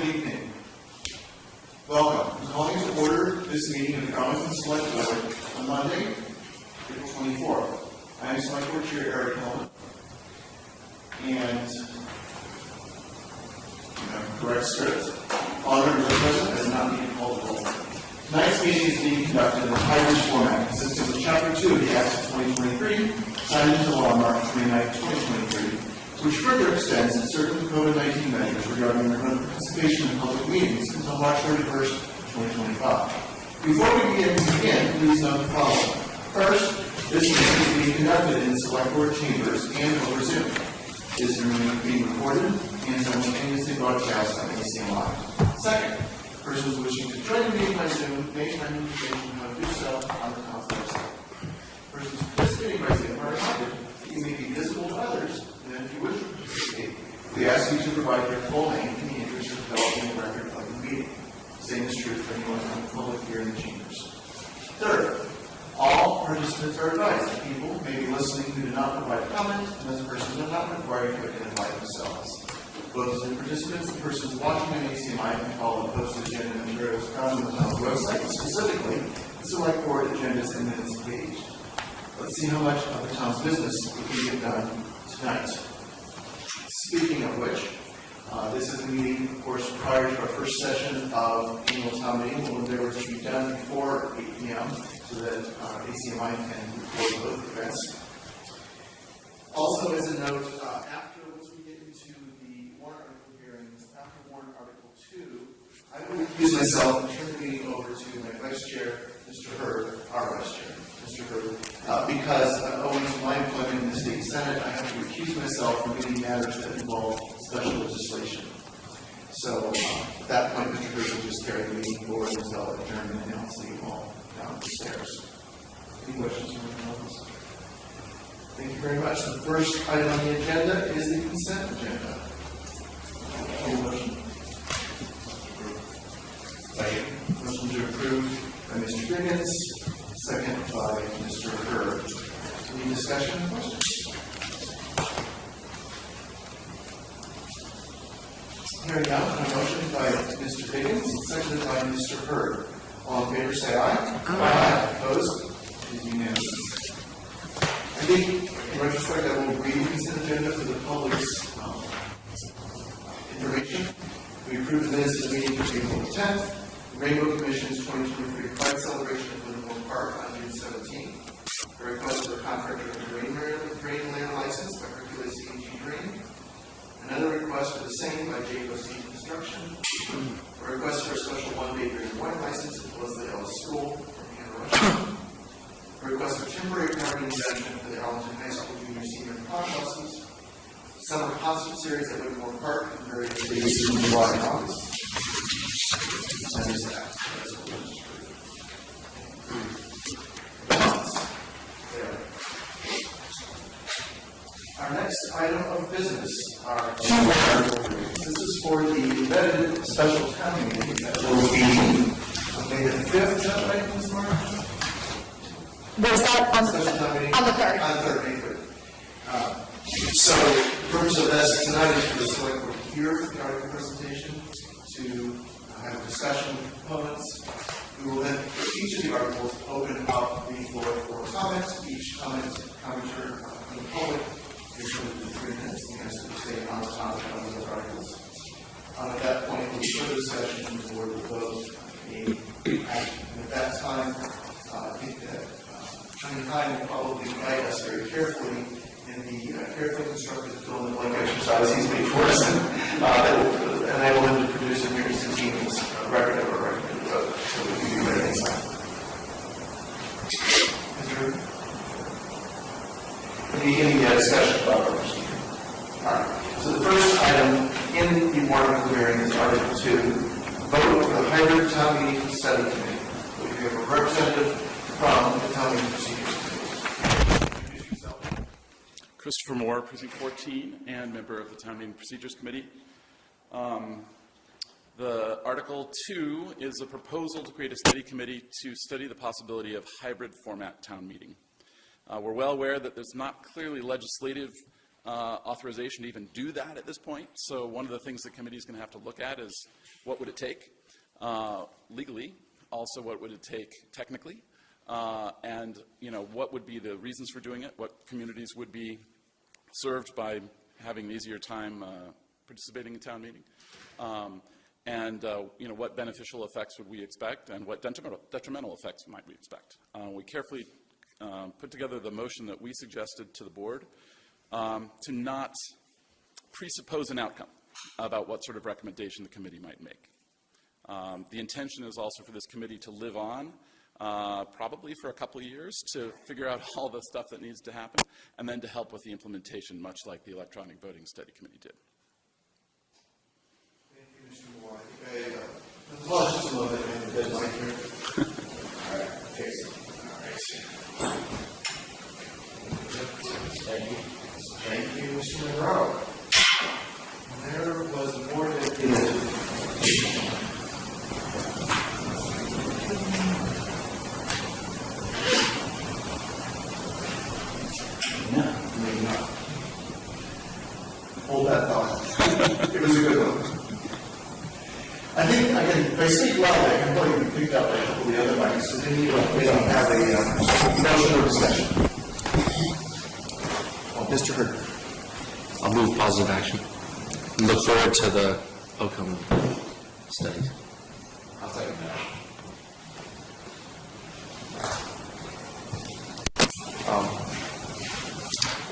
good evening. Welcome. I'm calling to order this meeting of the Arlington Select Board on Monday, April 24th. I am Select Board Chair Eric Helmuth. And, correct script. All members present and not being called to roll. Tonight's meeting is being conducted in a hybrid format consisting of Chapter 2 of the Acts of 2023, signed into law on March 29, 2023, which further extends certain COVID-19 measures regarding the participation in public meetings until March 31st, 2025. Before we begin, begin, please note the following. First, this meeting is being conducted in select board chambers and over Zoom. This meeting is being recorded and simultaneously broadcast on ACM Live. Second, persons wishing to join the meeting by Zoom may find information on how to do so on the town's website. Persons participating by Zoom are reminded that you may be visible to others, and if you wish to participate, we ask you to provide your full name in the interest of developing a record of the meeting. Same is true for anyone in the public here in the chambers. Third, all participants are advised that people may be listening who do not provide comment, and those persons are not required to identify themselves. Both Zoom participants and persons watching on ACMI can follow the posted agenda materials found on the town's website, specifically the select board agendas and minutes page. Let's see how much of the town's business we can get done tonight. Speaking of which, uh, this is a meeting, of course, prior to our first session of annual town meeting, when there was to be done before eight P M, so that uh, ACMI can record both events. Also, as a note, uh, after, once we get into the warrant article hearings, after warrant article two, I will recuse myself and turn the meeting over to my vice chair, Mr. Hurd, our vice chair, Mr. Hurd, uh, because uh, owing to my employment state senate, I have to recuse myself from any matters that involve special legislation. So, uh, at that point, Mr. Will just carry the meeting forward until adjournment, and I'll see you all down the stairs. Any questions from anyone else? Thank you very much. The first item on the agenda is the consent agenda. Any motion? Second. Motion to approve by Mr. Diggins, second by Mr. Hurd. Any discussion or questions? Hearing none, a motion by Mr. Diggins, seconded by Mr. Hurd. All in favor, say aye. Aye. Opposed? It is unanimous. I think, in retrospect, I will read the consent agenda for the public's um, information. We approved the minutes of the meeting for April tenth, Rainbow Commission's twenty twenty-three Pride Celebration at Livermore Park on A request for a contractor drain layer, drain layer license by Hercules CG Drain. Another request for the same by Jayco C Construction. A request for a special one-day and wine license at Leslie Ellis School from Hannah. A request for temporary parking exemption for the Arlington High School junior senior prom buses. Summer concert series at Whittemore Park and various days in July and August. That is that. That's what we're just approving. There. Our next item of business are two article readings. This is for the vetted special town meeting that will be on May the fifth, is that right, Ms. Martin? Was that on Special town meeting? the, on the third? On the third, May third. Uh, So, the purpose of this tonight is for the select board to hear the article presentation, to have a discussion with components. We will then, for each of the articles, open up the floor for comments. Each comment, commenter uh, from the public the. Uh, At that point, further discussion, the board. And at that time, uh, I think that uh, Attorney Heim will probably guide us very carefully in the uh, carefully constructed fill in the exercise he's made for us, uh, that will enable him to produce a very instantaneous uh, record of a recommended vote, so we can be ready in time. Is there any uh, discussion about our procedure? All right, so the first item in the warrant the hearing is Article Two, vote for the hybrid town meeting study committee. We have a representative from the town meeting procedures committee. Christopher Moore, Precinct 14, and member of the Town Meeting Procedures Committee. Um, The Article 2 is a proposal to create a study committee to study the possibility of hybrid format town meeting. Uh, We're well aware that there's not clearly legislative uh, authorization to even do that at this point. So one of the things the committee is going to have to look at is what would it take uh, legally, also what would it take technically, uh, and, you know, what would be the reasons for doing it, what communities would be served by having an easier time uh, participating in town meeting, um, and, uh, you know, what beneficial effects would we expect, and what detrimental detrimental effects might we expect. Uh, We carefully um, put together the motion that we suggested to the board um, to not presuppose an outcome about what sort of recommendation the committee might make. Um, The intention is also for this committee to live on, uh, probably for a couple of years, to figure out all the stuff that needs to happen, and then to help with the implementation, much like the Electronic Voting Study Committee did. Thank you, Mr. Moore. I think I, uh, have deadline here. All right, okay, so, all right. Thank you. Thank Mr. Monroe. There was more not. Hold that thought. It was a good one. I think, I can, if I speak loud, I can probably be picked up by a couple of the other mics, so then you don't, don't have a, uh, motion discussion. Oh, Mr. Hurd. I'll move positive action. Look forward to the outcome of the studies. I'll second that.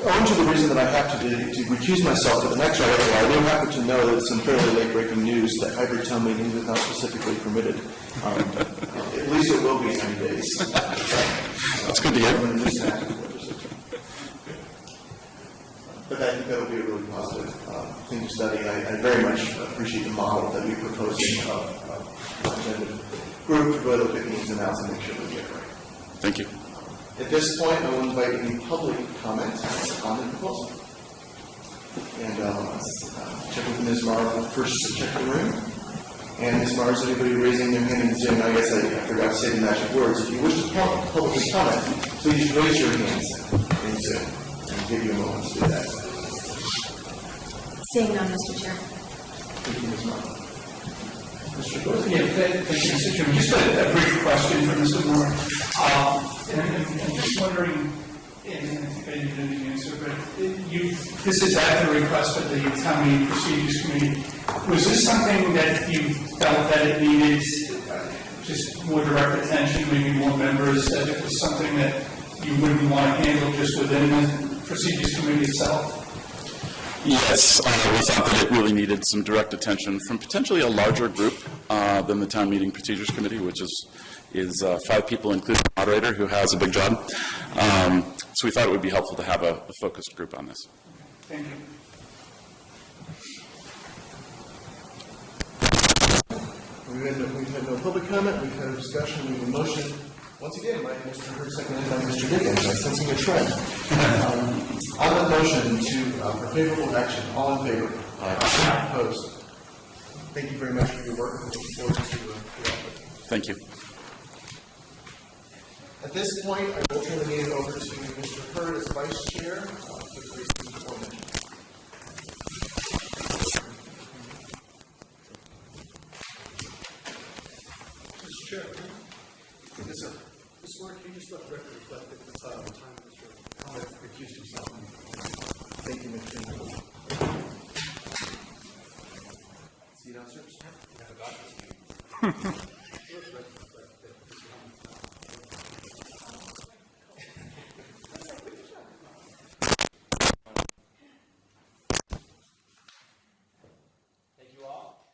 Owing to the reason that I have to, do- to recuse myself for the next article, I do happen to know that some fairly late-breaking news that hybrid town meetings is not specifically permitted. Um, At least it will be in 90 days. That's good to hear. But I think that'll be a really positive uh, thing to study. I I very much appreciate the model that we propose in of of representative group to go look at the ins and outs and make sure we get it right. Thank you. At this point, I will invite any public comment on the proposal. And uh, let's uh, check with Ms. Morrow first to check the room. And Ms. Morrow, is anybody raising their hand in Zoom? I guess I I forgot to say the magic words. If you wish to pub- publicly comment, please raise your hands in Zoom. I'll give you a moment to do that. Seeing none, Mr. Chair. Thank you, Ms. Morrow. Mr. Gore? Yeah, thank you, Mr. Chairman. Just a a brief question for Mr. Moore. Um, And and- and just wondering, and I think I an answer, but you, this is at the request of the Town Procedures Committee. Was this something that you felt that it needed uh, just more direct attention, maybe more members, that it was something that you wouldn't want to handle just within the Procedures Committee itself? Yes, uh, we thought that it really needed some direct attention from potentially a larger group uh, than the Town Meeting Procedures Committee, which is, is uh, five people, including the moderator, who has a big job. Um, So we thought it would be helpful to have a a focused group on this. Thank you. We've had, no, we've had no public comment, we've had a discussion, we have a motion, once again, by Mr. Hurd, seconded by Mr. Diggins, I'm sensing a trend. Um, On the motion to, uh, for favorable action, all in favor? Aye. Opposed? Thank you very much for your work, looking forward to, uh, your output. Thank you. At this point, I will turn the meeting over to Mr. Hurd as vice chair, uh, for the reasons aforementioned. Mr. Chair. Yes, sir. Mr. Moore, can you just let the record reflect that the uh, time Mr. Conrad recused himself? Thank you, Mr. Chairman. See you downstairs? Thank you all.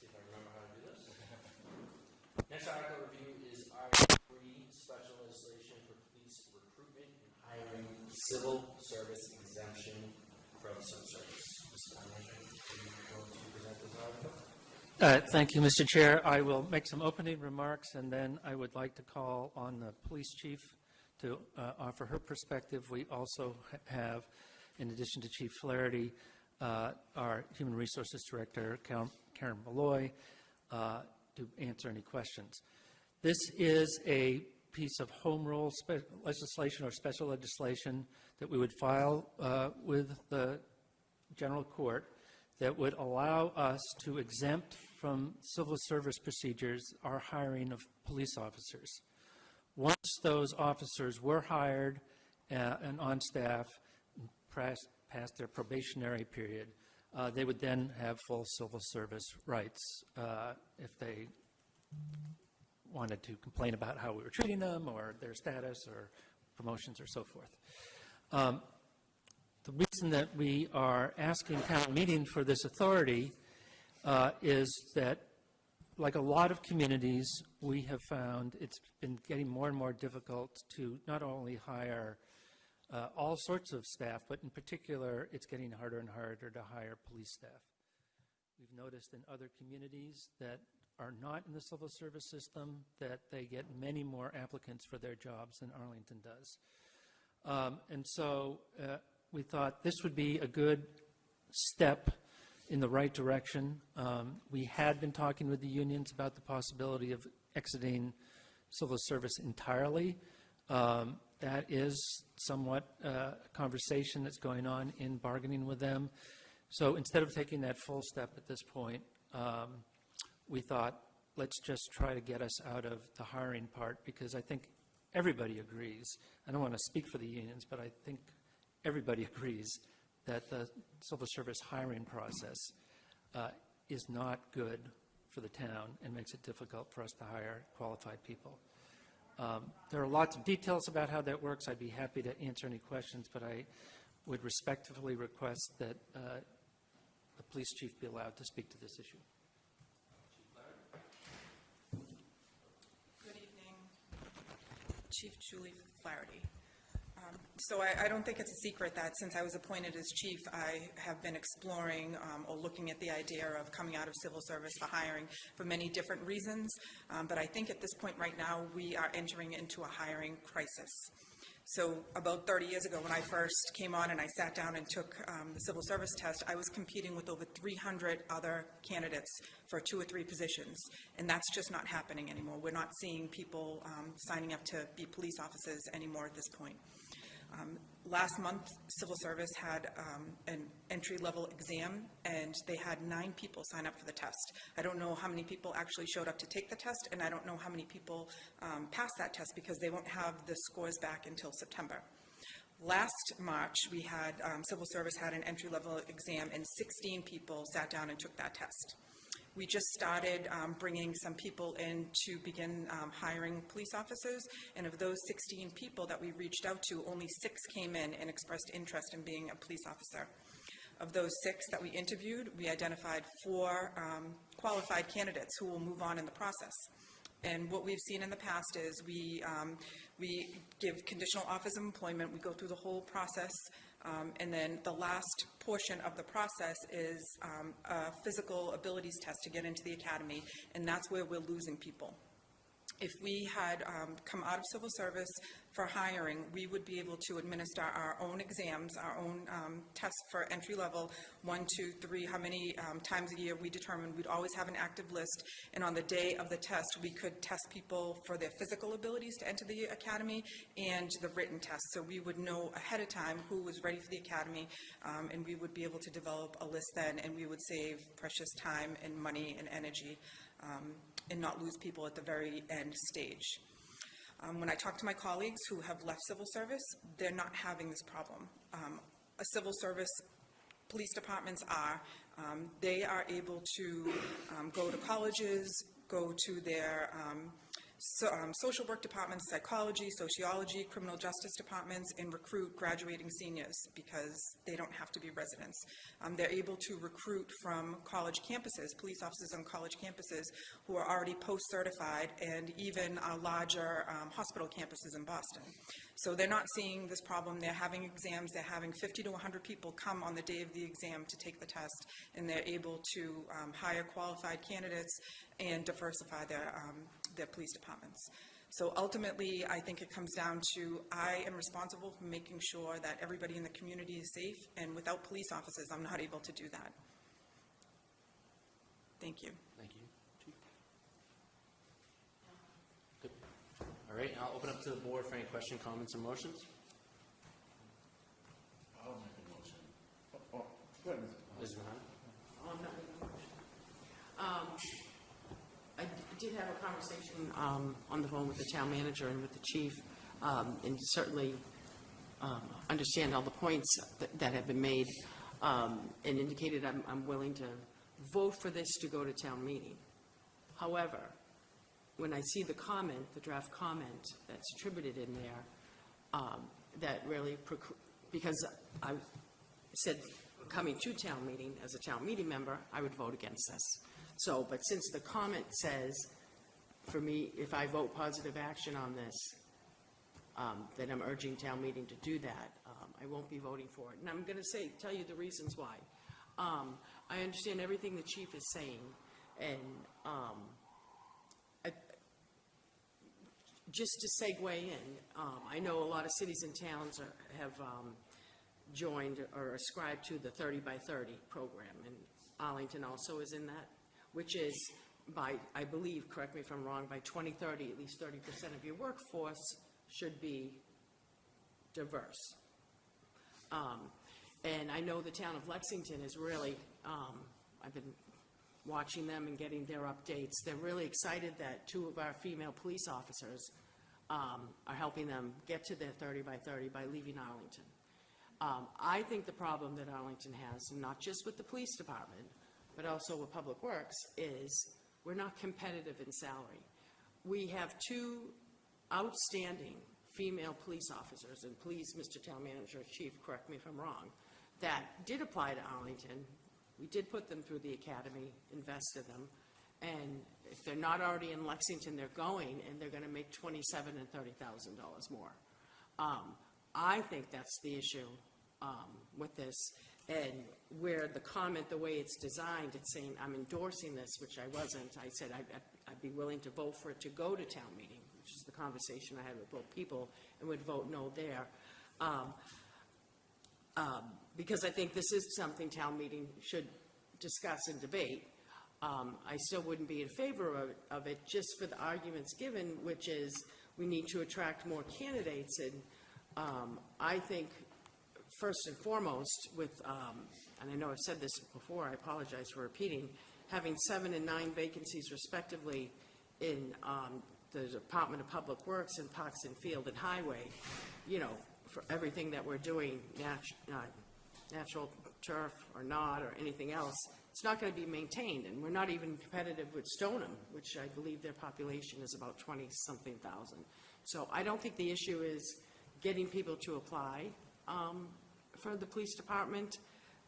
See if I remember how to do this. Next article review is Article Three, Special Legislation for Police Recruitment and Hiring Civil Service Exemption from some service. Mr. Manager, are you going to present this article? Uh, Thank you, Mr. Chair. I will make some opening remarks, and then I would like to call on the police chief to uh, offer her perspective. We also ha- have, in addition to Chief Flaherty, uh, our Human Resources Director, Karen Karen Malloy, uh, to answer any questions. This is a piece of home rule legislation or special legislation that we would file uh, with the general court that would allow us to exempt from civil service procedures our hiring of police officers. Once those officers were hired uh, and on staff, past past their probationary period, uh, they would then have full civil service rights uh, if they wanted to complain about how we were treating them or their status or promotions or so forth. Um, The reason that we are asking town meeting for this authority uh, is that, like a lot of communities, we have found it's been getting more and more difficult to not only hire uh, all sorts of staff, but in particular, it's getting harder and harder to hire police staff. We've noticed in other communities that are not in the civil service system that they get many more applicants for their jobs than Arlington does. Um, And so uh, we thought this would be a good step in the right direction. Um, We had been talking with the unions about the possibility of exiting civil service entirely. Um, That is somewhat uh, a conversation that's going on in bargaining with them. So instead of taking that full step at this point, um, we thought, let's just try to get us out of the hiring part, because I think everybody agrees, I don't want to speak for the unions, but I think everybody agrees that the civil service hiring process uh, is not good for the town and makes it difficult for us to hire qualified people. Um, There are lots of details about how that works. I'd be happy to answer any questions, but I would respectfully request that uh, the police chief be allowed to speak to this issue. Good evening, Chief Julie Flaherty. Um, So I, I don't think it's a secret that since I was appointed as chief, I have been exploring um, or looking at the idea of coming out of civil service for hiring for many different reasons. Um, But I think at this point right now, we are entering into a hiring crisis. So about 30 years ago, when I first came on and I sat down and took um, the civil service test, I was competing with over 300 other candidates for two or three positions, and that's just not happening anymore. We're not seeing people um, signing up to be police officers anymore at this point. Um, Last month, Civil Service had um, an entry-level exam, and they had nine people sign up for the test. I don't know how many people actually showed up to take the test, and I don't know how many people um, passed that test because they won't have the scores back until September. Last March, we had, um, Civil Service had an entry-level exam, and 16 people sat down and took that test. We just started um, bringing some people in to begin um, hiring police officers, and of those 16 people that we reached out to, only six came in and expressed interest in being a police officer. Of those six that we interviewed, we identified four um, qualified candidates who will move on in the process. And what we've seen in the past is we, um, we give conditional offers of employment, we go through the whole process, um, and then the last portion of the process is um, a physical abilities test to get into the academy, and that's where we're losing people. If we had um, come out of civil service for hiring, we would be able to administer our own exams, our own um, tests for entry level, one, two, three, how many um, times a year we determined. We'd always have an active list, and on the day of the test, we could test people for their physical abilities to enter the academy and the written test. So we would know ahead of time who was ready for the academy, um, and we would be able to develop a list then, and we would save precious time and money and energy um, and not lose people at the very end stage. Um, When I talk to my colleagues who have left civil service, they're not having this problem. Um, A civil service, police departments are, um, they are able to um, go to colleges, go to their um, so, um, social work departments, psychology, sociology, criminal justice departments, and recruit graduating seniors because they don't have to be residents. Um, they're able to recruit from college campuses, police officers on college campuses who are already post-certified, and even uh, larger um, hospital campuses in Boston. So they're not seeing this problem. They're having exams. They're having 50 to 100 people come on the day of the exam to take the test, and they're able to um, hire qualified candidates and diversify their, their police departments. So ultimately, I think it comes down to, I am responsible for making sure that everybody in the community is safe, and without police officers, I'm not able to do that. Thank you. Thank you. Chief? Good. All All right, I'll open up to the board for any question, comments, or motions. I'll make a motion. Oh, oh, go ahead, Ms. Ms. Mahoney? I'm not making a motion. Um, I d- did have a conversation um, on the phone with the town manager and with the chief, um, and certainly um, understand all the points that- that have been made, um, and indicated I'm I'm willing to vote for this to go to town meeting. However, when I see the comment, the draft comment that's attributed in there, um, that really, because I said, coming to town meeting, as a town meeting member, I would vote against this. So, but since the comment says, for me, if I vote positive action on this, um, then I'm urging town meeting to do that. Um, I won't be voting for it. And I'm going to say, tell you the reasons why. Um, I understand everything the chief is saying, and um, I- just to segue in, um, I know a lot of cities and towns are- have um, joined or ascribed to the 30 by 30 program, and Arlington also is in that, which is by, I believe, correct me if I'm wrong, by 2030, at least 30% of your workforce should be diverse. Um, And I know the town of Lexington is really, um, I've been watching them and getting their updates. They're really excited that two of our female police officers um, are helping them get to their 30 by 30 by leaving Arlington. Um, I think the problem that Arlington has, not just with the police department, but also with Public Works, is we're not competitive in salary. We have two outstanding female police officers, and please, Mr. Town Manager, Chief, correct me if I'm wrong, that did apply to Arlington. We did put them through the academy, invested them, and if they're not already in Lexington, they're going, and they're gonna make twenty-seven and thirty thousand dollars more. Um, I think that's the issue, um, with this, and where the comment, the way it's designed, it's saying, I'm endorsing this, which I wasn't. I said I'd, I'd- be willing to vote for it to go to town meeting, which is the conversation I had with both people, and would vote no there. Um, um, because I think this is something town meeting should discuss and debate. Um, I still wouldn't be in favor of, of it, just for the arguments given, which is, we need to attract more candidates, and, um, I think, first and foremost, with, um, and I know I've said this before, I apologize for repeating, having seven and nine vacancies respectively in, um, the Department of Public Works and Parks and Field and Highway, you know, for everything that we're doing, nat- uh, natural turf or not, or anything else, it's not going to be maintained, and we're not even competitive with Stoneham, which I believe their population is about 20-something thousand. So I don't think the issue is getting people to apply um, for the police department,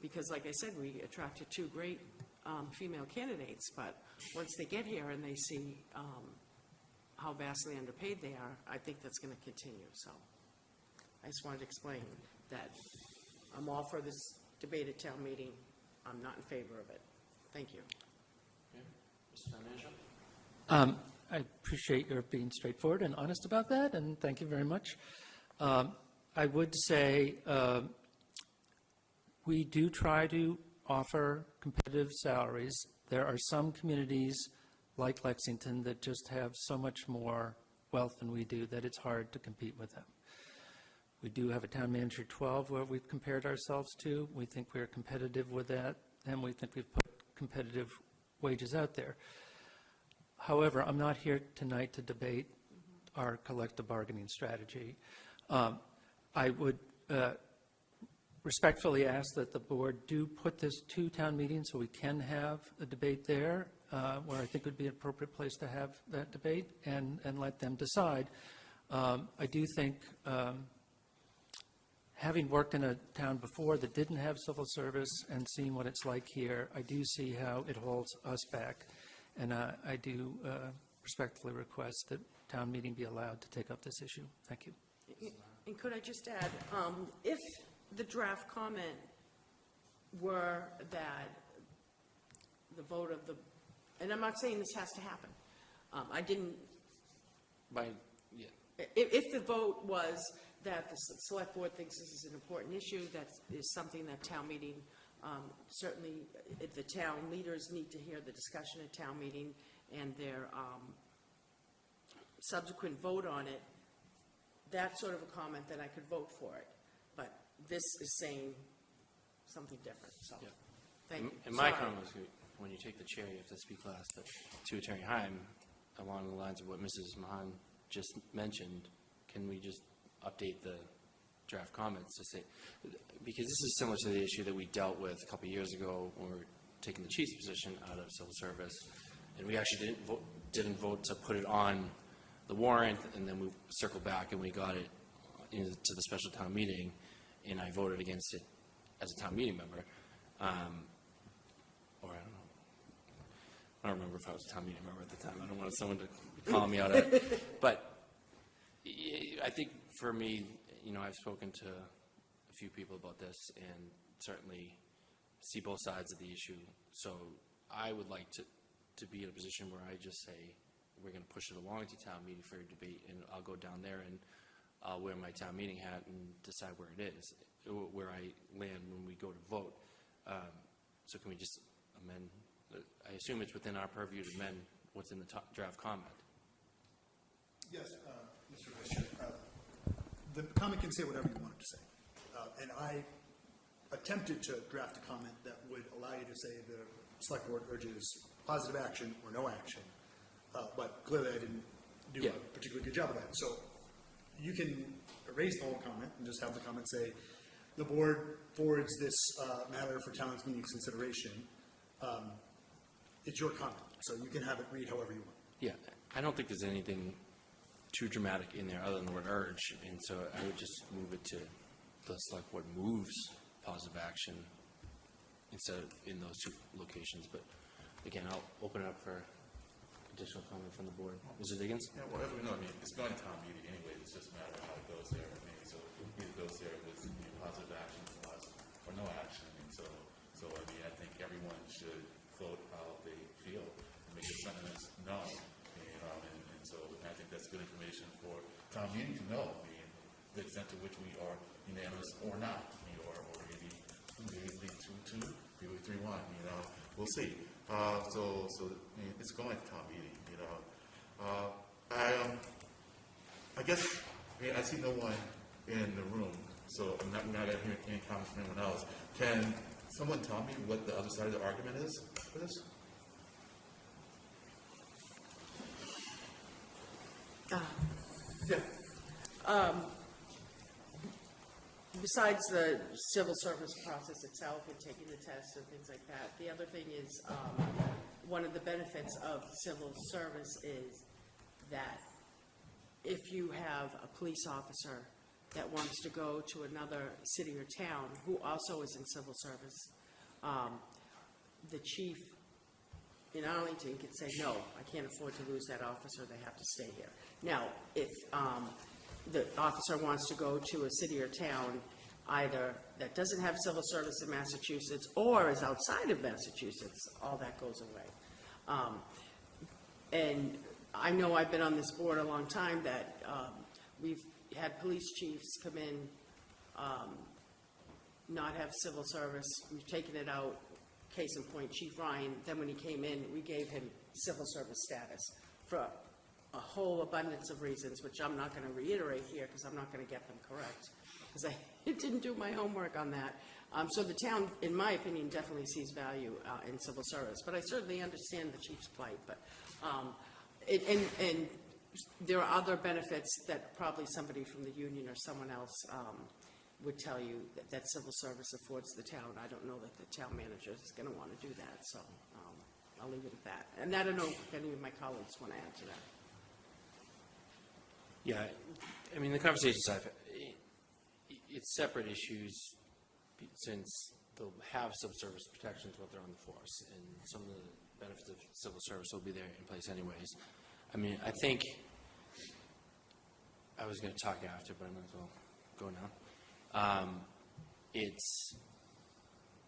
because like I said, we attracted two great um, female candidates, but once they get here and they see um, how vastly underpaid they are, I think that's going to continue, so. I just wanted to explain that I'm all for this debate at town meeting. I'm not in favor of it. Thank you. Okay. Mr. Town Manager? Um, I appreciate your being straightforward and honest about that, and thank you very much. Um, I would say um, we do try to offer competitive salaries. There are some communities, like Lexington, that just have so much more wealth than we do that it's hard to compete with them. We do have a town manager 12 where we've compared ourselves to. We think we're competitive with that, and we think we've put competitive wages out there. However, I'm not here tonight to debate our collective bargaining strategy. Um, I would uh, respectfully ask that the board do put this to town meeting so we can have a debate there, uh, where I think would be an appropriate place to have that debate, and, and let them decide. Um, I do think, um, having worked in a town before that didn't have civil service and seeing what it's like here, I do see how it holds us back. And uh, I do uh, respectfully request that town meeting be allowed to take up this issue. Thank you. And could I just add, um, if the draft comment were that the vote of the, and I'm not saying this has to happen. Um, I didn't, By, yeah. If, if the vote was that the s- select board thinks this is an important issue, that is something that town meeting, um, certainly, if the town leaders need to hear the discussion at town meeting and their, um, subsequent vote on it, that's sort of a comment, that I could vote for it. This is saying something different, so, Yeah. thank you. And my Sorry. comment was, when you take the chair, you have to speak last, but to Attorney Heim, along the lines of what Mrs. Mahon just mentioned, can we just update the draft comments to say, because this is similar to the issue that we dealt with a couple of years ago when we were taking the chief's position out of civil service, and we actually didn't vote, didn't vote to put it on the warrant, and then we circled back and we got it into the special town meeting, and I voted against it as a town meeting member. Um, or I don't know. I don't remember if I was a town meeting member at the time. I don't want someone to call me out it. But I think for me, you know, I've spoken to a few people about this and certainly see both sides of the issue. So I would like to, to be in a position where I just say, we're going to push it along to town meeting for a debate, and I'll go down there and I'll wear my town meeting hat and decide where it is, uh, where I land when we go to vote. Um, So can we just amend, uh, I assume it's within our purview to amend what's in the top draft comment? Yes, uh, Mr. Vice Uh, The comment can say whatever you want it to say. Uh, And I attempted to draft a comment that would allow you to say the select board urges positive action or no action. Uh, But clearly I didn't do Yeah. a particularly good job of that. So you can erase the whole comment and just have the comment say, the board forwards this uh, matter for town's meeting consideration. Um, It's your comment, so you can have it read however you want. Yeah, I don't think there's anything too dramatic in there other than the word urge, and so I would just move it to the select board moves positive action instead of in those two locations, but again, I'll open it up for additional comment from the board. Mr. Diggins? Yeah, well, every, no, I mean, it's going to town meeting anyway, it's just a matter of how it goes there. I mean, so it goes there with you know, positive action or no action. And so, so I mean, I think everyone should vote how they feel and make their sentiments known. You know, and, and so I think that's good information for town meeting to know, I mean, the extent to which we are unanimous or not, you know, or, or maybe, maybe two, two, maybe three, one, you know, we'll see. Uh, so, so, it's going to town meeting, you know. Uh, I, um, I guess, I mean, I see no one in the room, so I'm not, not gonna hear any comments from anyone else. Can someone tell me what the other side of the argument is for this? Yeah. Besides the civil service process itself and taking the tests and things like that, the other thing is, um, one of the benefits of civil service is that if you have a police officer that wants to go to another city or town who also is in civil service, um, the chief in Arlington can say, no, I can't afford to lose that officer, they have to stay here. Now, if um, the officer wants to go to a city or town either that doesn't have civil service in Massachusetts or is outside of Massachusetts, all that goes away. Um, And I know I've been on this board a long time, that um, we've had police chiefs come in, um, not have civil service, we've taken it out, case in point, Chief Ryan, then when he came in, we gave him civil service status for a whole abundance of reasons, which I'm not gonna reiterate here, because I'm not gonna get them correct, because I didn't do my homework on that. Um, so the town, in my opinion, definitely sees value, uh, in civil service, but I certainly understand the chief's plight, but, um, it, and, and there are other benefits that probably somebody from the union or someone else, um, would tell you that, that civil service affords the town. I don't know that the town manager is gonna wanna do that, so, um, I'll leave it at that. And I don't know if any of my colleagues wanna add to that. Yeah, I mean, the conversations I've, it's separate issues since they'll have civil service protections while they're on the force, and some of the benefits of civil service will be there in place anyways. I mean, I think, I was gonna talk after, but I might as well go now. Um, It's,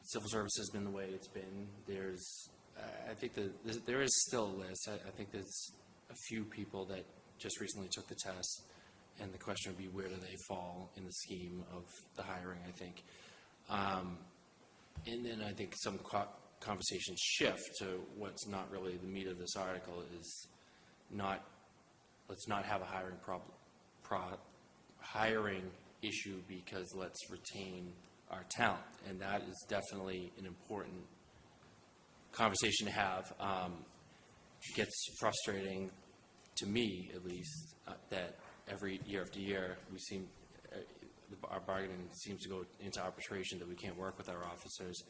civil service has been the way it's been. There's, I think that, there is still a list. I, I think there's a few people that just recently took the test, and the question would be, where do they fall in the scheme of the hiring, I think. Um, And then I think some co- conversations shift to what's not really the meat of this article is not let's not have a hiring problem, pro, hiring issue because let's retain our talent. And that is definitely an important conversation to have. Um, gets frustrating to me, at least, uh, that every year after year, we seem, uh, our bargaining seems to go into arbitration, that we can't work with our officers.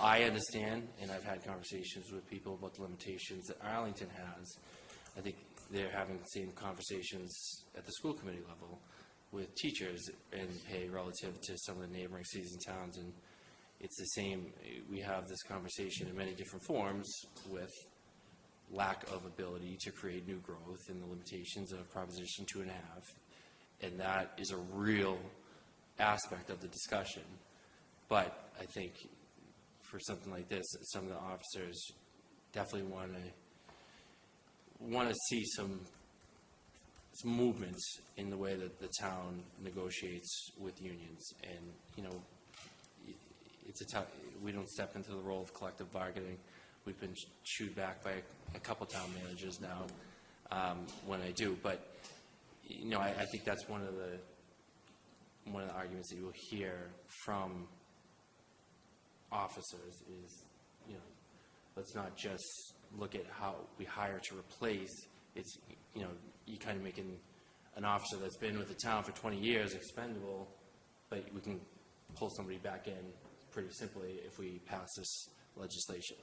I understand, and I've had conversations with people about the limitations that Arlington has. I think they're having the same conversations at the school committee level with teachers and pay relative to some of the neighboring cities and towns. And it's the same, we have this conversation in many different forms with lack of ability to create new growth and the limitations of Proposition Two and a Half. And that is a real aspect of the discussion. But I think for something like this, some of the officers definitely want to, want to see some, some movements in the way that the town negotiates with unions. And, you know, it's a tough, we don't step into the role of collective bargaining. We've been chewed back by a couple town managers now um, when I do. But, you know, I, I think that's one of the, one of the arguments that you'll hear from officers is, you know, let's not just look at how we hire to replace. It's, you know, you kind of making an officer that's been with the town for 20 years expendable, but we can pull somebody back in pretty simply if we pass this legislation.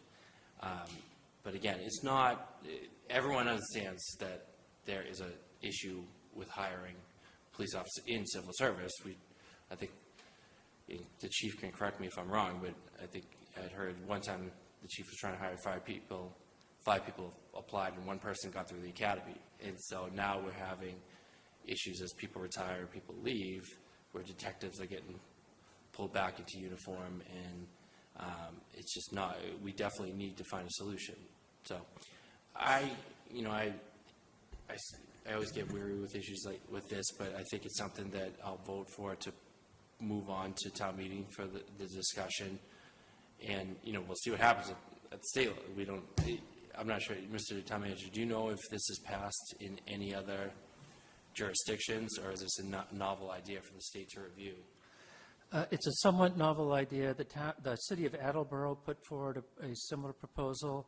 Um, But again, it's not, everyone understands that there is a issue with hiring police officers in civil service. We, I think, the chief can correct me if I'm wrong, but I think I'd heard one time the chief was trying to hire five people, five people applied and one person got through the academy. And so now we're having issues as people retire, people leave, where detectives are getting pulled back into uniform, and um, it's just not, we definitely need to find a solution. So I, you know, I, I, I always get weary with issues like, with this, but I think it's something that I'll vote for to move on to town meeting for the, the discussion. And, you know, we'll see what happens at, at the state. level. We don't, I'm not sure, Mr. Town Manager, do you know if this is passed in any other jurisdictions, or is this a no- novel idea for the state to review? Uh, It's a somewhat novel idea. The the city of Attleboro put forward a, a similar proposal.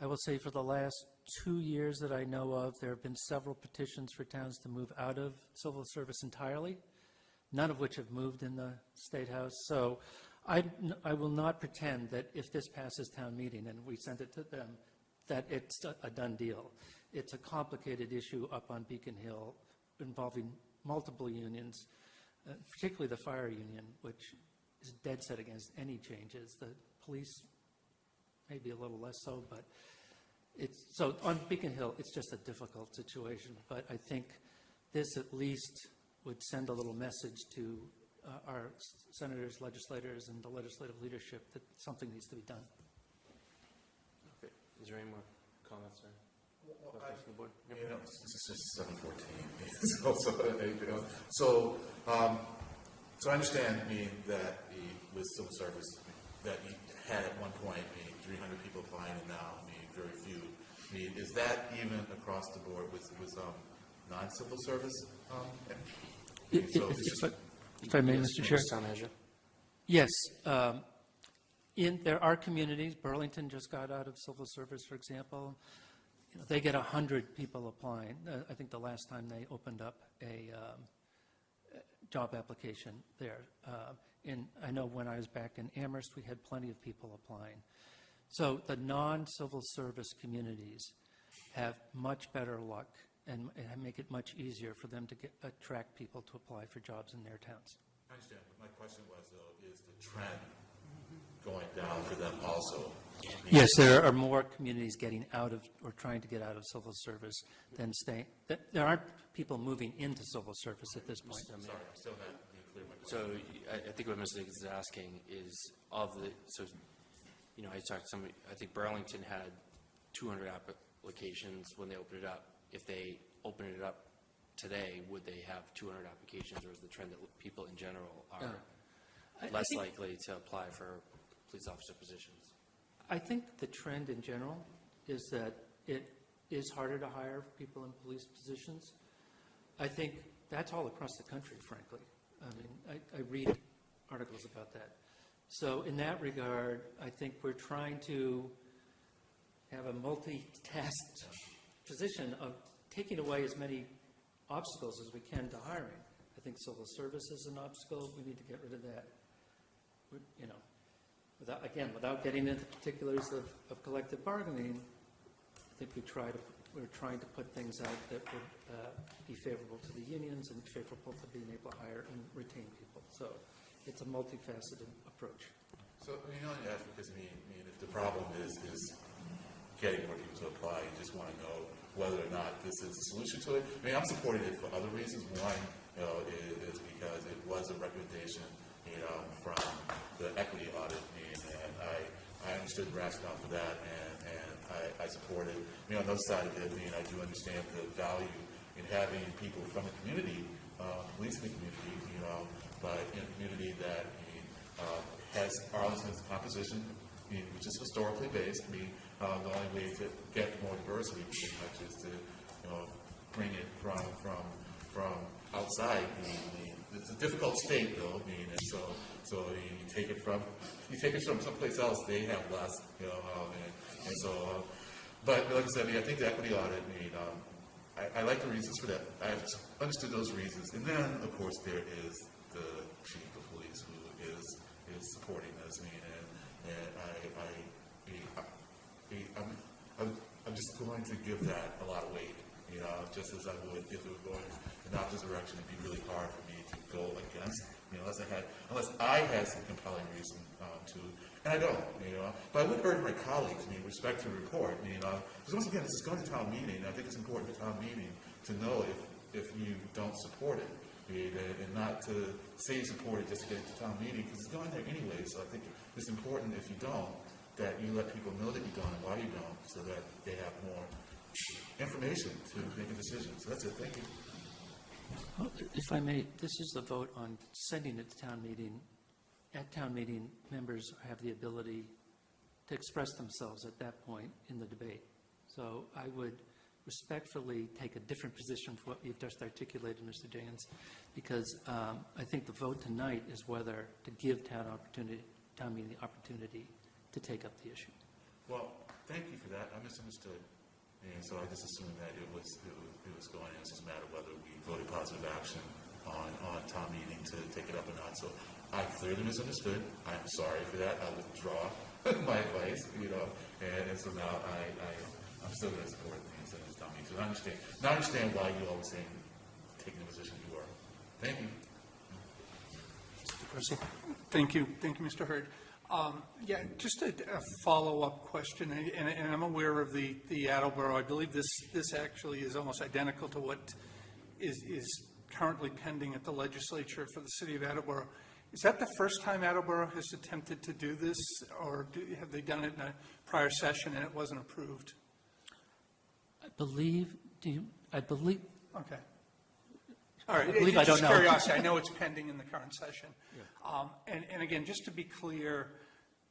I will say for the last two years that I know of, there have been several petitions for towns to move out of civil service entirely, none of which have moved in the State House. So I, I will not pretend that if this passes town meeting and we send it to them, that it's a a done deal. It's a complicated issue up on Beacon Hill involving multiple unions, uh, particularly the fire union, which is dead set against any changes. The police maybe a little less so, but it's, so on Beacon Hill, it's just a difficult situation. But I think this at least would send a little message to uh, our senators, legislators, and the legislative leadership that something needs to be done. Okay. Is there any more comments or questions from the board? Yep. You know, it's it's just seven fourteen. So, so, you know, so, um, so I understand, I mean, that the, with civil service, that you had at one point, I mean, three hundred people applying, and now, I mean, very few. I mean, is that even across the board with, with, um, non-civil service? um, I If so if- if I- just- if I may, Yes, Mr. Chair? Town Manager? Yes. um, In, there are communities, Burlington just got out of civil service, for example. You know, They get 100 people applying. Uh, I think the last time they opened up a um, job application there. Uh, And I know when I was back in Amherst, we had plenty of people applying. So the non-civil service communities have much better luck and and make it much easier for them to get, attract people to apply for jobs in their towns. I understand, but my question was, though, is the trend going down for them also? Yes, there are more communities getting out of, or trying to get out of civil service than staying, there aren't people moving into civil service at this point. Sorry, I'm still not being clear my question. So I, I think what Mr. Diggins is asking is of the, so, you know, I talked to somebody, I think Burlington had 200 applications when they opened it up. If they opened it up today, would they have 200 applications, or is the trend that people in general are oh. I less think- likely to apply for police officer positions? I think the trend in general is that it, is harder to hire people in police positions. I think that's all across the country, frankly. I mean, I, I read articles about that. So in that regard, I think we're trying to have a multi-tasked position of taking away as many obstacles as we can to hiring. I think civil service is an obstacle, we need to get rid of that. We- You know, without, again, without getting into the particulars of, of collective bargaining, I think we try to, we're trying to put things out that would uh, be favorable to the unions and favorable to being able to hire and retain people. So it's a multifaceted approach. So, I mean, only ask because, I mean, I mean, if the problem is, is getting more people to apply, you just want to know whether or not this is a solution to it. I mean, I'm supporting it for other reasons. One, you know, is, is because it was a recommendation, you know, from the equity audit, and, and I, I understood the rationale for that, and, and I, I support it. I mean, on the other side of it, I mean, I do understand the value in having people from the community, uh, police the community, you know, but in a community that, I mean, uh, has Arlington's composition, I mean, which is historically based. I mean, uh, the only way to get more diversity pretty much is to, you know, bring it from, from, from outside. It's a difficult state though, I mean, and so, so you take it from, you take it from someplace else, they have less, you know, um, and, and so, uh, but like I said, I mean, I think the equity audit, I mean, um, I, I like the reasons for that. I understood those reasons. And then, of course, there is the chief of police who is, is supporting this. I mean, and, and I, I- I'm, I'm, I'm just going to give that a lot of weight, you know, just as I would if it were going the opposite direction. It'd be really hard for me to go against, you know, unless I had, unless I had some compelling reason, um, to, and I don't, you know. But I would urge my colleagues, I mean, respect to report, you know, because once again, this is going to town meeting, I think it's important for town meeting to know if, if you don't support it, and, and not to say you support it just to get to town meeting, because it's going there anyway, so I think it's important if you don't, that you let people know that you don't and why you don't, so that they have more information to make a decision. So that's it, thank you. If I may, this is the vote on sending it to town meeting. At town meeting, members have the ability to express themselves at that point in the debate. So I would respectfully take a different position from what you've just articulated, Mr. Jans, because um, I think the vote tonight is whether to give town opportunity, town meeting the opportunity to take up the issue. Well, thank you for that, I misunderstood. And so I just assumed that it was, it was, it was going, it's just a matter of whether we voted positive action on, on town meeting to take it up or not. So I clearly misunderstood, I'm sorry for that, I withdraw my advice, you know, and, and so now I, I, I'm still gonna support the consent of town meeting. So I understand, now I understand why you always saying, taking the position you are. Thank you. Thank you, thank you, Mr. Hurd. Um, Yeah, just a a follow-up question, and- and and I'm aware of the the Attleboro. I believe this, this actually is almost identical to what is is currently pending at the legislature for the city of Attleboro. Is that the first time Attleboro has attempted to do this, or do- have they done it in a prior session and it wasn't approved? I believe, do you, I believe, Okay. All right. I believe I don't know. curiosity, I know it's pending in the current session. Um, And, and again, just to be clear,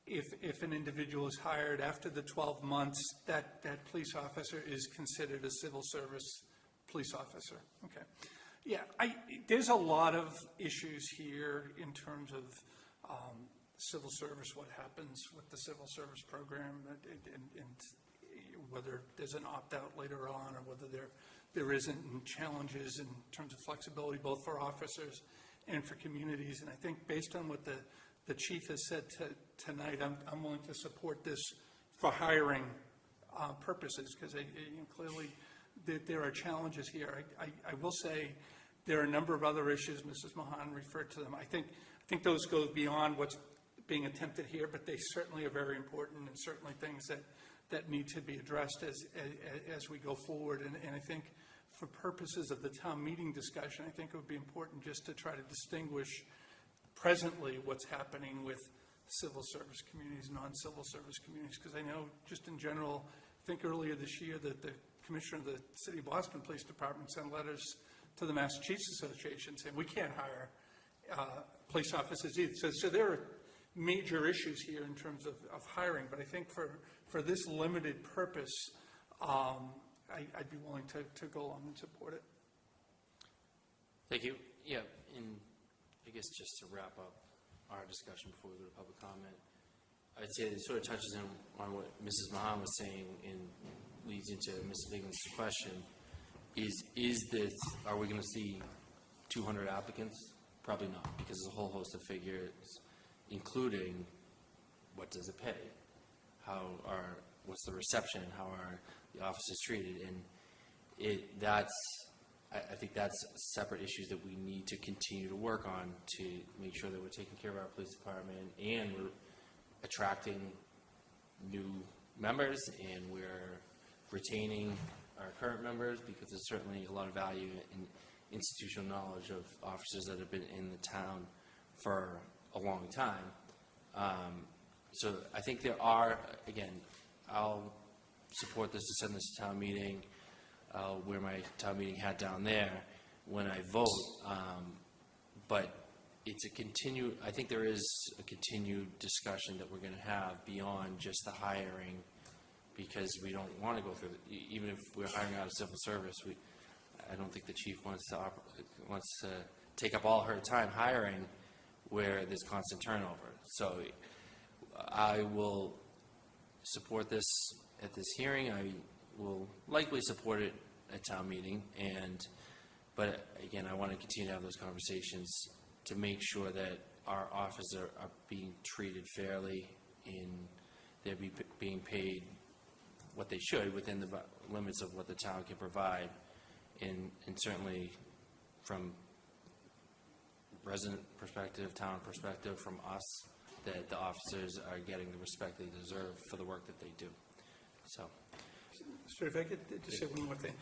if, if an individual is hired after the 12 months, that, that police officer is considered a civil service police officer. Okay. Yeah, I, there's a lot of issues here in terms of um, civil service, what happens with the civil service program, and, and- and whether there's an opt-out later on, or whether there, there isn't, and challenges in terms of flexibility, both for officers and for communities. And I think based on what the, the chief has said to- tonight, I'm, I'm willing to support this for hiring uh, purposes, because clearly, there, there are challenges here. I, I, I will say, there are a number of other issues, Mrs. Mahon referred to them. I think, I think those go beyond what's being attempted here, but they certainly are very important and certainly things that, that need to be addressed as, as, as we go forward. And, and I think for purposes of the town meeting discussion, I think it would be important just to try to distinguish presently what's happening with civil service communities, non-civil service communities, because I know just in general, I think earlier this year that the commissioner of the City of Boston Police Department sent letters to the Massachusetts Association saying, we can't hire uh, police officers either. So, so there are major issues here in terms of, of hiring, but I think for, for this limited purpose, um, I, I'd be willing to, to go along and support it. Thank you. Yeah, and I guess just to wrap up our discussion before we go to public comment, I'd say it sort of touches on, on what Mrs. Mahon was saying and leads into Mrs. Diggins' question. Is, is this, are we going to see 200 applicants? Probably not, because there's a whole host of figures, including what does it pay? How are, what's the reception? How are the officers treated? And it, that's, I, I think that's separate issues that we need to continue to work on to make sure that we're taking care of our police department and we're attracting new members and we're retaining our current members because there's certainly a lot of value in institutional knowledge of officers that have been in the town for a long time. Um, So I think there are, again, I'll support this to send this to town meeting. I'll wear my town meeting hat down there when I vote. um, But it's a continue, I think there is a continued discussion that we're going to have beyond just the hiring because we don't want to go through, even if we're hiring out of civil service, we, I don't think the chief wants to, wants to take up all her time hiring where there's constant turnover. So I will support this at this hearing. I will likely support it at town meeting, and, but again, I want to continue to have those conversations to make sure that our officers are are being treated fairly and they're be- being paid what they should within the limits of what the town can provide, and, and certainly from resident perspective, town perspective, from us, that the officers are getting the respect they deserve for the work that they do. So, Sir, if I could just say one more thing.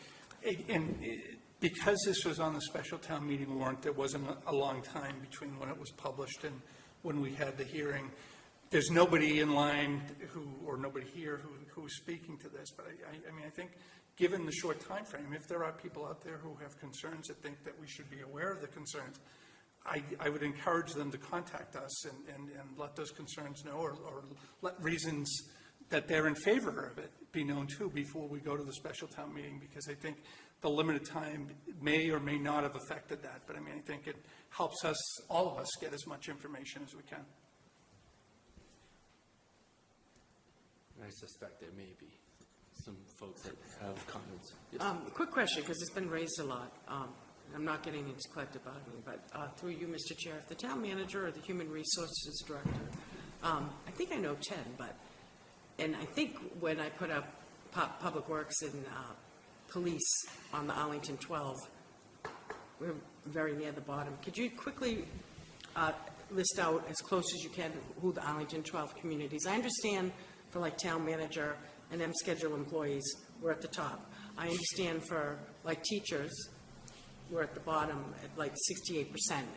And eh, because this was on the special town meeting warrant, there wasn't a- long time between when it was published and when we had the hearing. There's nobody in line who, or nobody here who, who is speaking to this, but I, I- I mean, I think, given the short time frame, if there are people out there who have concerns that think that we should be aware of the concerns, I, I would encourage them to contact us and, and, and let those concerns know, or, or let reasons that they're in favor of it be known too before we go to the special town meeting, because I think the limited time may or may not have affected that, but I mean, I think it helps us, all of us, get as much information as we can. I suspect there may be some folks that have comments. Yes. Um, Quick question, because it's been raised a lot. Um, I'm not getting into collective bargaining, but uh, through you, Mr. Chair, if the town manager or the human resources director, um, I think I know Ted, but, and I think when I put up Public Works and uh, Police on the Arlington 12, we're very near the bottom. Could you quickly uh, list out as close as you can who the Arlington 12 communities? I understand for like town manager and M schedule employees, we're at the top. I understand for like teachers, we're at the bottom at like 68%,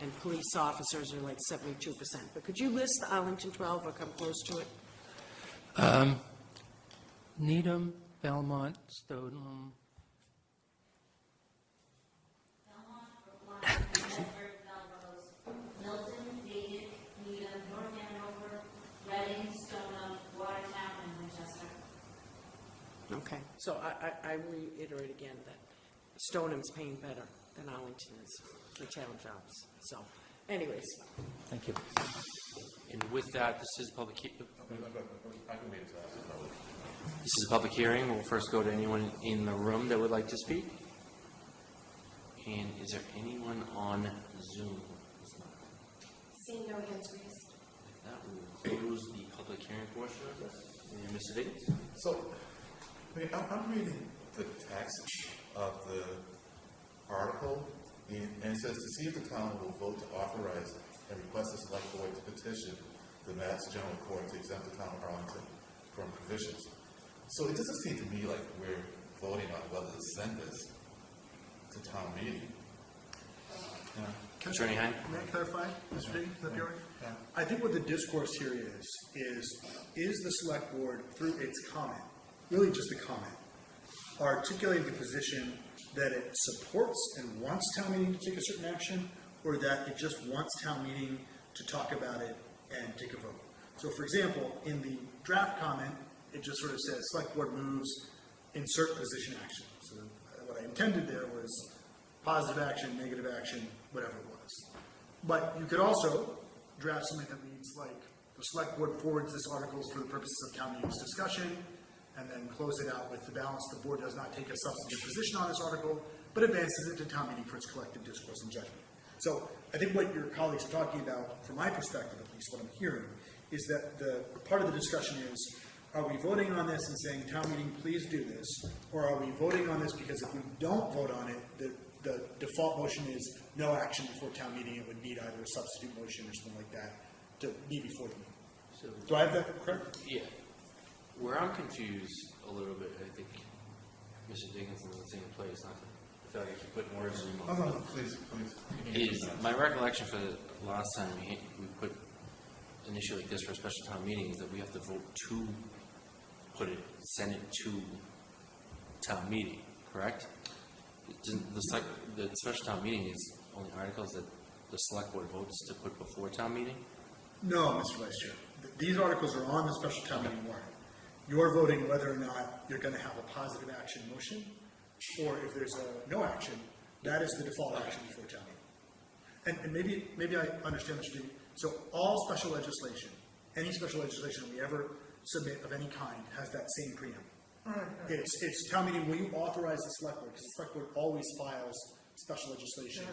and police officers are like 72%. But could you list the Arlington 12 or come close to it? Um, Needham, Belmont, Stoughton, Milton, Natick, Needham, North Andover, Reading, Stoneham, Watertown, and Winchester. Okay. So I, I I reiterate again that Stoneham's paying better than Arlington is for town jobs. So anyways, thank you. And with that, this is public, he- I can wait until after the vote. this is a public hearing. We'll first go to anyone in the room that would like to speak. And is there anyone on Zoom? Seeing no hands raised. That will close the public hearing portion of this. And Mr. Diggins? So, I mean, I'm, I'm reading the text of the article, and and it says, to see if the town will vote to authorize and request the select board to petition the Mass General Court to exempt the town of Arlington from provisions. So it doesn't seem to me like we're voting on whether to send this to town meeting. Uh, Can I- Attorney Heim? May I clarify, Mr. Diggins, is that all right? Yeah. I think what the discourse here is, is, is the select board, through its comment, really just a comment, articulating the position that it supports and wants town meeting to take a certain action, or that it just wants town meeting to talk about it and take a vote. So for example, in the draft comment, it just sort of says, select board moves, insert position action. So what I intended there was positive action, negative action, whatever it was. But you could also draft something that reads like, the select board forwards this articles for the purposes of town meeting's discussion, and then close it out with the balance, the board does not take a substantive position on this article, but advances it to town meeting for its collective discourse and judgment. So I think what your colleagues are talking about, from my perspective at least, what I'm hearing, is that the, part of the discussion is, are we voting on this and saying, town meeting, please do this? Or are we voting on this because if we don't vote on it, the, the default motion is no action before town meeting, it would need either a substitute motion or something like that to be before the meeting. Do I have that correct? Yeah. Where I'm confused a little bit, I think Mr. Dickinson's in the same place, not to, I feel like I keep putting words in your Oh, mouth. no, no, please, please. Is, my recollection for the last time we, we put an issue like this for a special town meeting is that we have to vote to put it, send it to town meeting, correct? The, the special town meeting is only articles that the select board votes to put before town meeting? No, Mr. Vice Chair. Th- These articles are on the special town meeting warrant. You're voting whether or not you're going to have a positive action motion, or if there's a no action, that is the default action before town meeting. And, and maybe, maybe I understand what you're doing. So all special legislation, any special legislation we ever submit of any kind has that same preamble. Right. It's, it's town meeting, will you authorize the select board, because the select board always files special legislation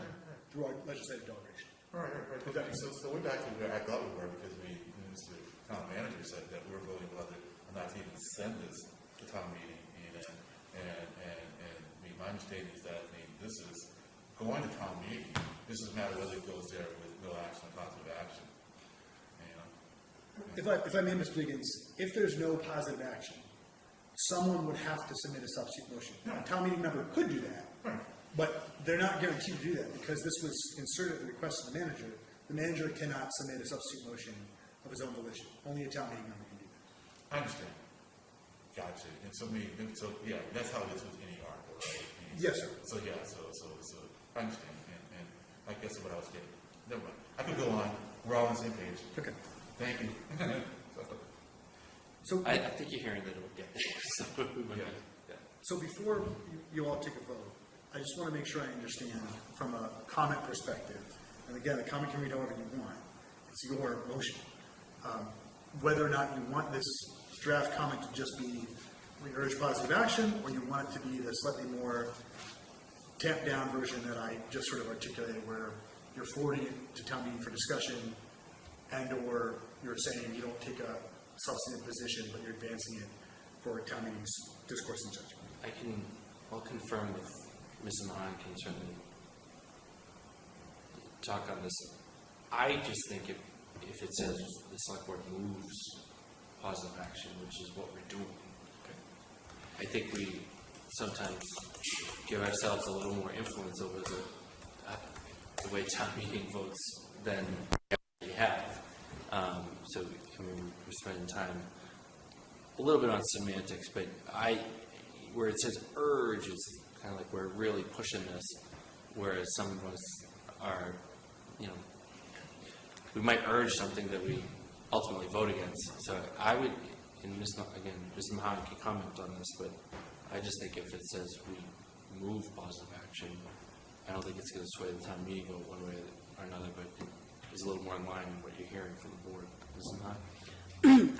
through our legislative delegation. All right, right, right. Okay, so, so we're back to where I thought we were, because we, Mr. Town Manager said that we're voting whether or not to even send this to town meeting, and, and, and, and, I mean, my understanding is that, I mean, this is going to town meeting, this is a matter whether it goes there with no action or positive action, you know? If I, if I may, Mr. Diggins, if there's no positive action, someone would have to submit a substitute motion. Now, a town meeting member could do that, but they're not guaranteed to do that, because this was inserted at the request of the manager. The manager cannot submit a substitute motion of his own volition. Only a town meeting member can do that. I understand. Gotcha. And so me, so, yeah, that's how it is with any article, right? I mean, Yes, sir. So, yeah, so, so, so, I understand, and, and I guess what I was getting, never mind. I could go on, we're all on the same page. Okay. Thank you. So, I, I think you're hearing that it would get there, so. Yeah. yeah. so before you, you all take a vote, I just want to make sure I understand from a comment perspective, and again, a comment can read however you want. It's your motion. Um, Whether or not you want this draft comment to just be, we urge positive action, or you want it to be the slightly more tamped down version that I just sort of articulated, where you're forwarding it to town meeting for discussion, and/or you're saying you don't take a substantive position, but you're advancing it for town meeting's discourse and judgment. I can, I'll confirm with Ms. Mahon can certainly talk on this. I just think if, if it says the select board moves positive action, which is what we're doing, I think we sometimes give ourselves a little more influence over the, uh, the way town meeting votes than we have. Um, so, I mean, we're spending time a little bit on semantics, but I, where it says urge is kind of like we're really pushing this, whereas some of us are, you know, we might urge something that we ultimately vote against. So I would, and Ms. Again, Ms. Mahon can comment on this, but I just think if it says we move positive action, I don't think it's going to sway the town meeting vote one way or another, but it is a little more in line with what you're hearing from the board. Ms. Mahon?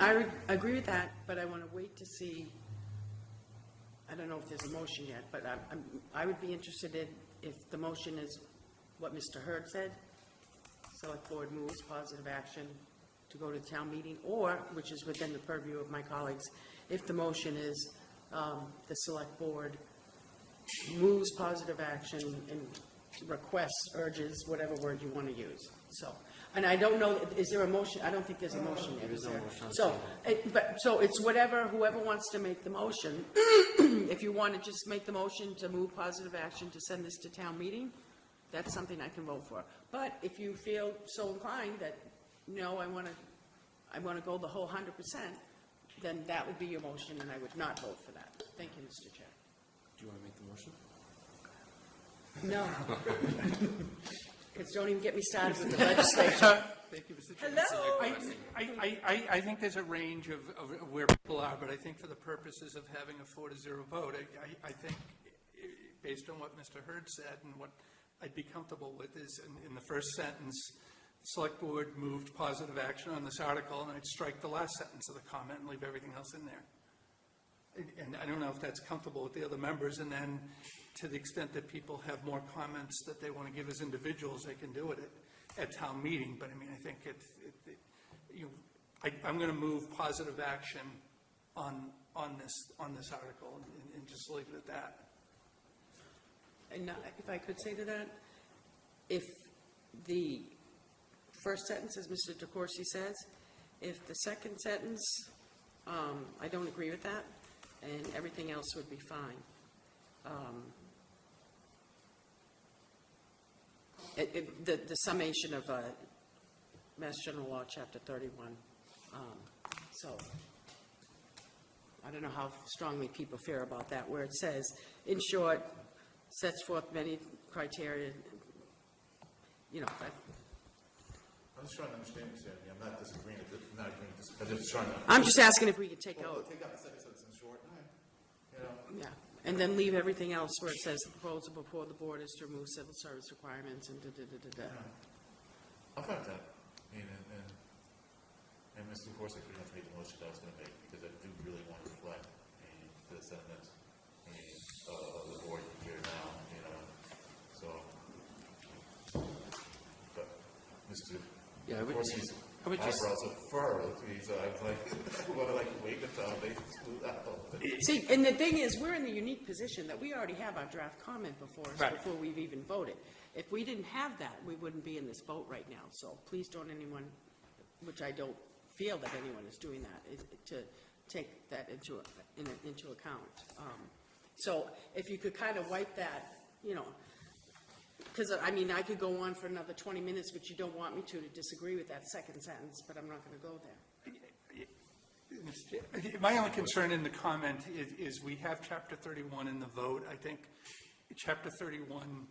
I agree with that, but I want to wait to see, I don't know if there's a motion yet, but I'm- I'm, I would be interested in, if the motion is what Mr. Hurd said, select board moves positive action to go to town meeting, or, which is within the purview of my colleagues, if the motion is um, the select board moves positive action and requests, urges, whatever word you want to use. So, and I don't know, is there a motion? I don't think there's a motion There is there? motion So, it- but, so it's whatever, whoever wants to make the motion. If you want to just make the motion to move positive action to send this to town meeting, that's something I can vote for. But if you feel so inclined that, no, I want to, I want to go the whole hundred percent, then that would be your motion, and I would not vote for that. Thank you, Mr. Chair. Do you want to make the motion? No. Because don't even get me started with the legislature. Thank you, Mr. Chair. Hello? I, I, I, I think there's a range of, of where people are, but I think for the purposes of having a four to zero vote, I, I, I think eh, based on what Mr. Hurd said and what I'd be comfortable with is in, in the first sentence, the select board moved positive action on this article, and I'd strike the last sentence of the comment and leave everything else in there. And- I don't know if that's comfortable with the other members, and then to the extent that people have more comments that they want to give as individuals, they can do it at, at town meeting, but I mean, I think it, it, it- you, I, I'm going to move positive action on, on this, on this article and, and just leave it at that. And uh, if I could say to that, if the first sentence, as Mr. DeCourcey says, if the second sentence, um, I don't agree with that, and everything else would be fine. Um, it- it- The the summation of uh, Mass General Law, Chapter 31. um, So I don't know how strongly people feel about that, where it says, in short, sets forth many criteria, you know, that- I'm just trying to understand, Mr. Anthony, I'm not disagreeing, I'm not agreeing, with this, I'm just trying to. I'm just asking if we could take Well, out, Take out the second sentence in short, you know, yeah, and then leave everything else where it says the proposal before the board is to remove civil service requirements and da-da-da-da-da. I'll find that. I mean, and, and, and Mr. Corsick pretty much made the motion that I was gonna make, because I do really want to reflect the, the sentiments, I mean, uh, of the board here now, you know, so. But, Mr. Yeah, I would- Corsick's I would just- eyebrows are furrowed, to me, so I'm like, I wanna like wait until they smooth out. See, and the thing is, we're in the unique position that we already have our draft comment before us, Right. before we've even voted. If we didn't have that, we wouldn't be in this boat right now, so please don't anyone, which I don't feel that anyone is doing that, is to take that into, in- into account. Um, So if you could kind of wipe that, you know, because, uh, I mean, I could go on for another 20 minutes, but you don't want me to, to disagree with that second sentence, but I'm not going to go there. My only concern in the comment is, is we have chapter thirty-one in the vote. I think chapter thirty-one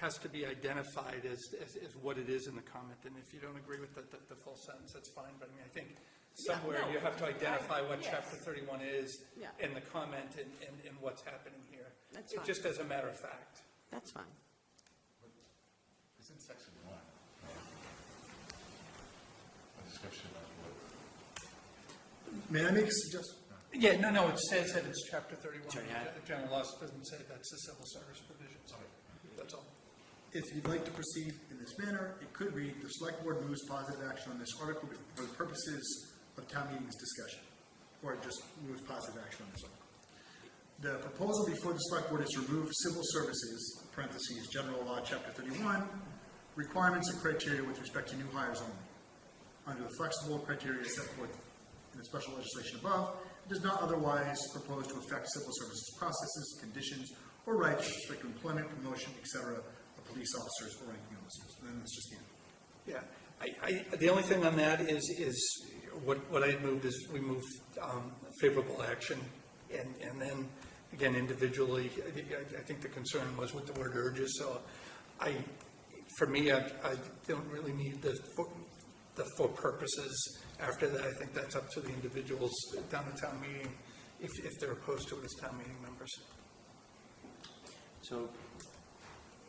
has to be identified as, as, as what it is in the comment, and if you don't agree with the, the, the full sentence, that's fine, but I mean, I think somewhere no, you have to identify what yes. chapter thirty-one is Yeah. in the comment and, and, and what's happening here. That's fine. Just as a matter of fact. That's fine. It's in section one. A description of what May I make a suggestion? Yeah, no, no, it says that it's chapter thirty-one. Sorry, I- The general law doesn't say that's the civil service provisions. That's all. If you'd like to proceed in this manner, it could read, "The select board moves positive action on this article for the purposes of town meeting's discussion." Or it just moves positive action on this article. The proposal before the select board is to remove civil services, parentheses, general law, chapter thirty-one, requirements and criteria with respect to new hires only. Under the flexible criteria set forth in the special legislation above, it does not otherwise propose to affect civil services processes, conditions, or rights to employment, promotion, etc. of police officers or ranking officers. And then it's just the end. Yeah, I, I, the only thing on that is, is what, what I had moved is we moved um, favorable action. And, and then, again, individually, I, think- I think the concern was with the word urges, so I, for me, I, I don't really need the, the for purposes. After that, I think that's up to the individuals down the town meeting, if, if they're opposed to it as town meeting members. So,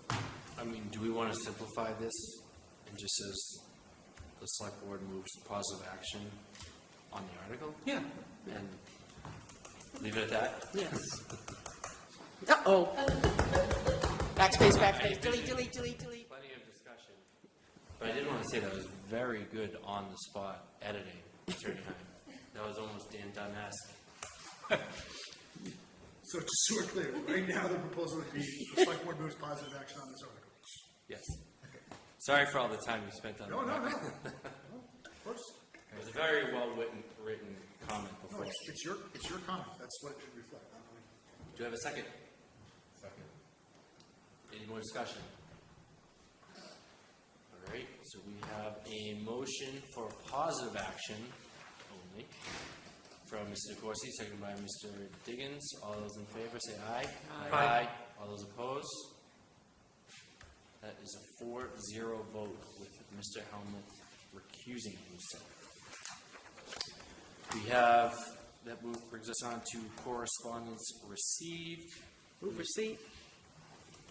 I mean, do we want to simplify this and just says the select board moves positive action on the article? Yeah. And leave it at that? Yes. Uh-oh. Backspace, backspace, delete, delete, delete, delete. Plenty of discussion. But I didn't want to say that was very good on-the-spot editing, Attorney Heim. That was almost Dan Dunn-esque. So just so we're clear, right now, the proposal would be, the select board moves positive action on this article. Yes. Sorry for all the time you spent on that. No, no, no. Of course. It was a very well-written, written comment No, it's, it's your, it's your comment. That's what it should reflect, not. Do you have a second? second. Any more discussion? All right, so we have a motion for positive action only from Mr. DeCourcey, seconded by Mr. Diggins. All those in favor say aye. Aye. All those opposed? That is a four-zero vote with Mr. Helmuth recusing himself. We have, that move brings us on to correspondence received. Move receipt.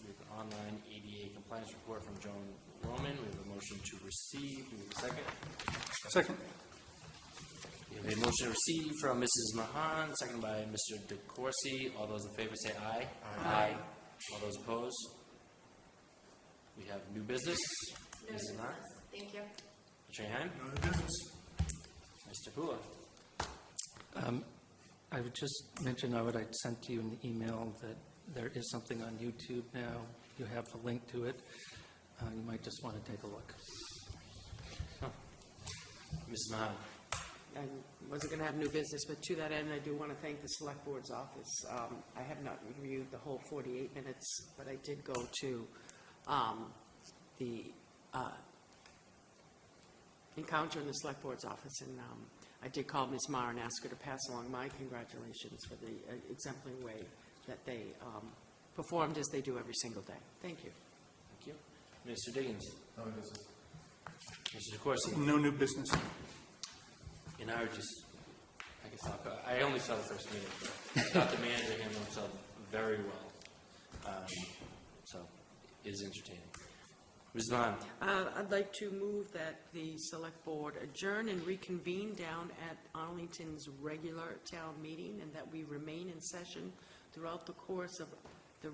We have an online ADA compliance report from Joan Roman. We have a motion to receive. We have a second. Second. We have a motion to receive from Mrs. Mahon, seconded by Mr. DeCourcey. All those in favor say aye. Aye. All those opposed? We have new business. No Mrs. Mahon? business. Thank you. Mr. Han? No other business? Mr. Hula? Um, I would just mention, I would, I sent to you an email that there is something on YouTube now. You have the link to it. Uh, You might just want to take a look. Ms. Mahon? I wasn't going to have new business, but to that end, I do want to thank the Select Board's office. Um, I have not reviewed the whole 48 minutes, but I did go to um, the uh, encounter in the Select Board's office, and um, I did call Ms. Marr and ask her to pass along my congratulations for the uh, exemplary way that they um, performed as they do every single day. Thank you. Thank you. Mr. Diggins? No business. Mr. DeCourcey? No new business. And I would just, I guess I'll, go- I only saw the first meeting, but I thought the manager handled himself very well. Um, So, it is entertaining. Ms. Mahon? Uh, I'd like to move that the Select Board adjourn and reconvene down at Arlington's regular town meeting, and that we remain in session throughout the course of the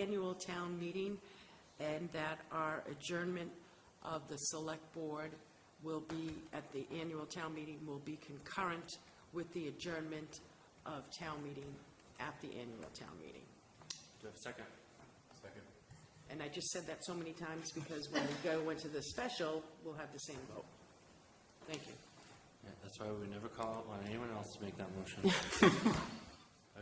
annual town meeting, and that our adjournment of the Select Board will be, at the annual town meeting, will be concurrent with the adjournment of town meeting at the annual town meeting. Do you have a second? And I just said that so many times because when we go into the special, we'll have the same vote. Thank you. Yeah, that's why we never call on anyone else to make that motion.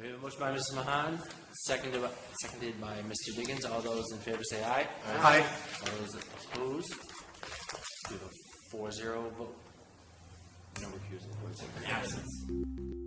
We have a motion by Mrs. Mahon, seconded, by- seconded by Mr. Diggins. All those in favor say aye. Aye. All those opposed? We have a four zero vote. No recusal, four zero. Absence.